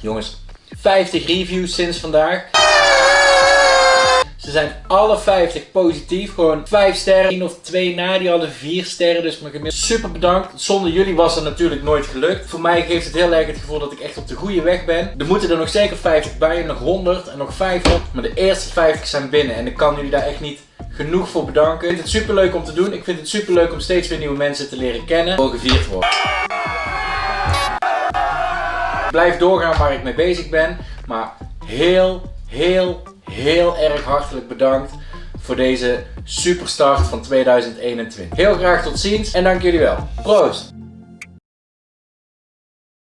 Jongens, 50 reviews sinds vandaag. Ze zijn alle 50 positief. Gewoon 5 sterren. 1 of 2 na. Die hadden 4 sterren. Dus mijn gemiddeld super bedankt. Zonder jullie was het natuurlijk nooit gelukt. Voor mij geeft het heel erg het gevoel dat ik echt op de goede weg ben. Er moeten er nog zeker 50 bij. Nog 100 en nog 500. Maar de eerste 50 zijn binnen. En ik kan jullie daar echt niet genoeg voor bedanken. Ik vind het super leuk om te doen. Ik vind het super leuk om steeds weer nieuwe mensen te leren kennen. Mogen gevierd worden. Blijf doorgaan waar ik mee bezig ben. Maar heel, heel, heel erg hartelijk bedankt voor deze superstart van 2021. Heel graag tot ziens en dank jullie wel. Proost!